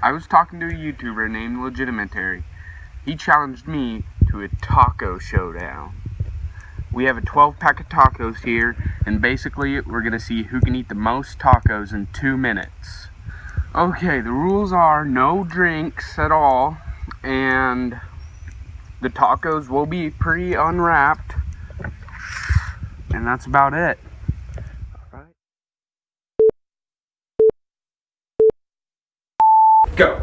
I was talking to a YouTuber named Legitimentary. He challenged me to a taco showdown. We have a 12 pack of tacos here, and basically we're going to see who can eat the most tacos in two minutes. Okay, the rules are no drinks at all, and the tacos will be pre unwrapped, and that's about it. Go.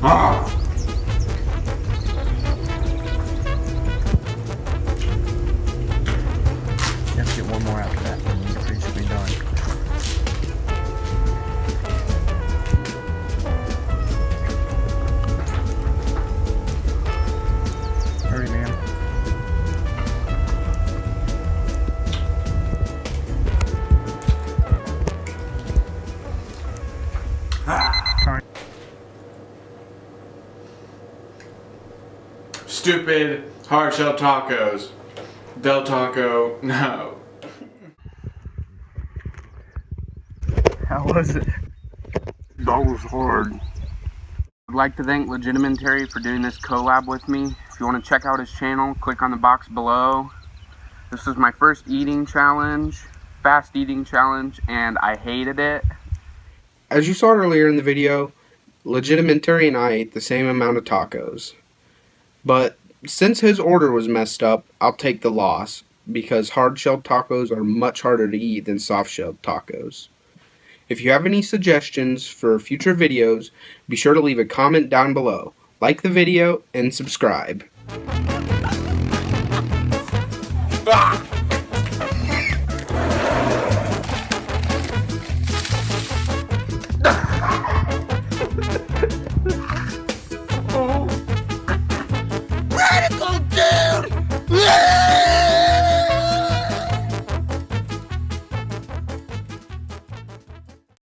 Ah! Stupid hard shell tacos. Del Taco, no. How was it? That was hard. I'd like to thank Legitimentary for doing this collab with me. If you want to check out his channel, click on the box below. This was my first eating challenge, fast eating challenge, and I hated it. As you saw earlier in the video, Legitimentary and I ate the same amount of tacos. But since his order was messed up, I'll take the loss because hard shelled tacos are much harder to eat than soft shelled tacos. If you have any suggestions for future videos, be sure to leave a comment down below. Like the video and subscribe. Ah!